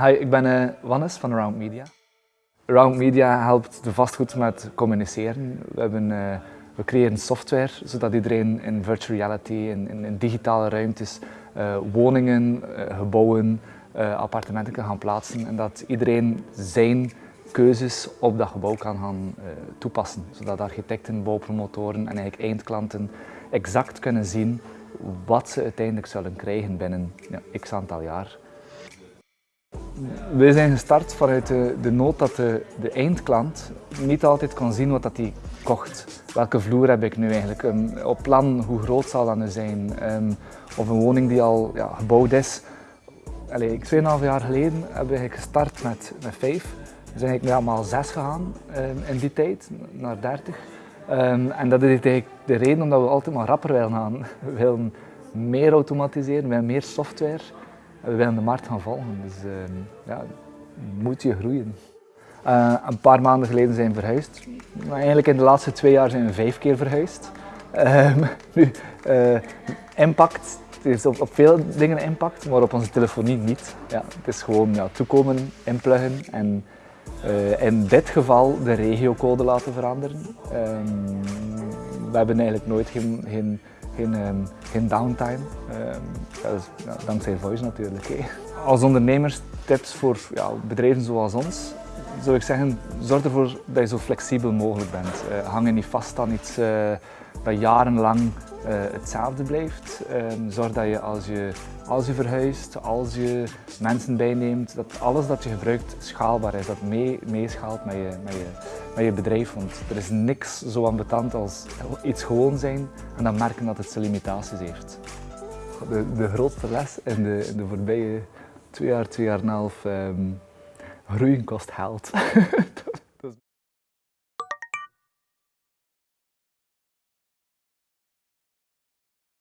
Hi, ik ben uh, Wannes van Around Media. Around Media helpt de vastgoed met communiceren. We, hebben, uh, we creëren software zodat iedereen in virtual reality, in, in, digitale ruimtes, uh, woningen, gebouwen, appartementen kan gaan plaatsen en dat iedereen zijn keuzes op dat gebouw kan gaan toepassen. Zodat architecten, bouwpromotoren en eigenlijk eindklanten exact kunnen zien wat ze uiteindelijk zullen krijgen binnen ja, x aantal jaar. Wij zijn gestart vanuit de, de nood dat de, de, eindklant niet altijd kon zien wat dat hij kocht. Welke vloer heb ik nu eigenlijk? Um, op plan, hoe groot zal dat nu zijn? Um, of een woning die al ja, gebouwd is. Allee, 2,5 jaar geleden hebben we gestart met, met vijf. We zijn eigenlijk nu allemaal zes gegaan um, in die tijd, naar 30. en dat is eigenlijk de reden omdat we altijd maar rapper willen gaan. We willen meer automatiseren, we willen meer software we willen de markt gaan volgen. Dus uh, ja, moet je groeien. Uh, een paar maanden geleden zijn we verhuisd. Maar eigenlijk in de laatste twee jaar zijn we vijf keer verhuisd. Uh, nu, uh, impact, het is op, veel dingen impact, maar op onze telefonie niet. Ja, het is gewoon ja, toekomen, inpluggen en in dit geval de regiocode laten veranderen. Ehm, we hebben eigenlijk nooit geen, geen geen, um, geen downtime. Um, dat is dankzij Voice natuurlijk. Als ondernemers tips voor ja, bedrijven zoals ons, zou ik zeggen, zorg ervoor dat je zo flexibel mogelijk bent. Uh, hang je niet vast aan iets uh, dat jarenlang uh, hetzelfde blijft. Ehm, zorg dat je als, je als je verhuist, als je mensen bijneemt, dat alles dat je gebruikt schaalbaar is. Dat mee, meeschaalt met je, met, je, met je bedrijf. Want er is niks zo ambetant als iets gewoon zijn en dan merken dat het zijn limitaties heeft. De, de grootste les in de, de voorbije twee jaar, twee jaar en een half, um, groeien kost geld.